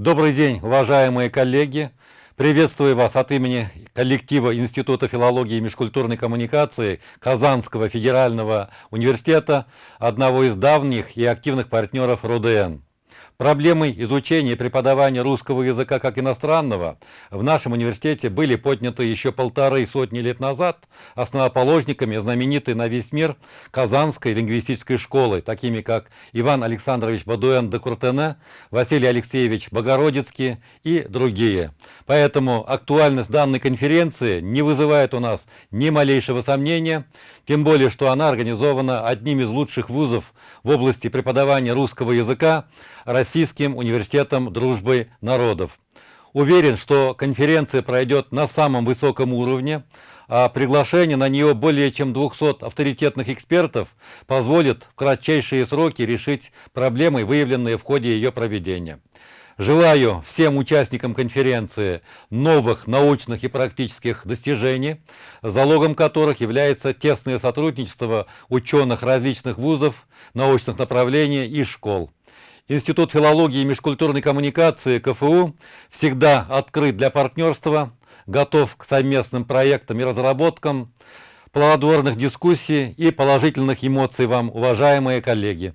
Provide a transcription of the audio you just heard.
Добрый день, уважаемые коллеги! Приветствую вас от имени коллектива Института филологии и межкультурной коммуникации Казанского федерального университета, одного из давних и активных партнеров РУДН. Проблемы изучения и преподавания русского языка как иностранного в нашем университете были подняты еще полторы сотни лет назад основоположниками знаменитой на весь мир Казанской лингвистической школы, такими как Иван Александрович Бадуэн де Куртене, Василий Алексеевич Богородицкий и другие. Поэтому актуальность данной конференции не вызывает у нас ни малейшего сомнения, тем более, что она организована одним из лучших вузов в области преподавания русского языка Российским университетом дружбы народов. Уверен, что конференция пройдет на самом высоком уровне, а приглашение на нее более чем 200 авторитетных экспертов позволит в кратчайшие сроки решить проблемы, выявленные в ходе ее проведения. Желаю всем участникам конференции новых научных и практических достижений, залогом которых является тесное сотрудничество ученых различных вузов, научных направлений и школ. Институт филологии и межкультурной коммуникации КФУ всегда открыт для партнерства, готов к совместным проектам и разработкам, плодотворных дискуссий и положительных эмоций вам, уважаемые коллеги.